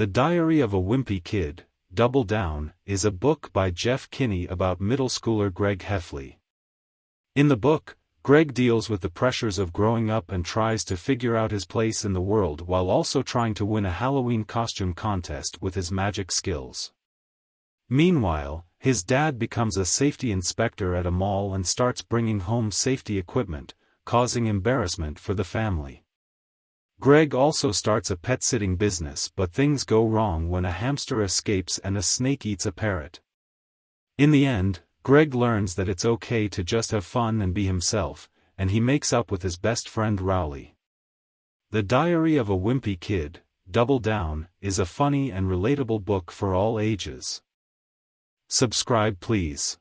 The Diary of a Wimpy Kid, Double Down, is a book by Jeff Kinney about middle schooler Greg Heffley. In the book, Greg deals with the pressures of growing up and tries to figure out his place in the world while also trying to win a Halloween costume contest with his magic skills. Meanwhile, his dad becomes a safety inspector at a mall and starts bringing home safety equipment, causing embarrassment for the family. Greg also starts a pet-sitting business but things go wrong when a hamster escapes and a snake eats a parrot. In the end, Greg learns that it's okay to just have fun and be himself, and he makes up with his best friend Rowley. The Diary of a Wimpy Kid, Double Down, is a funny and relatable book for all ages. Subscribe please.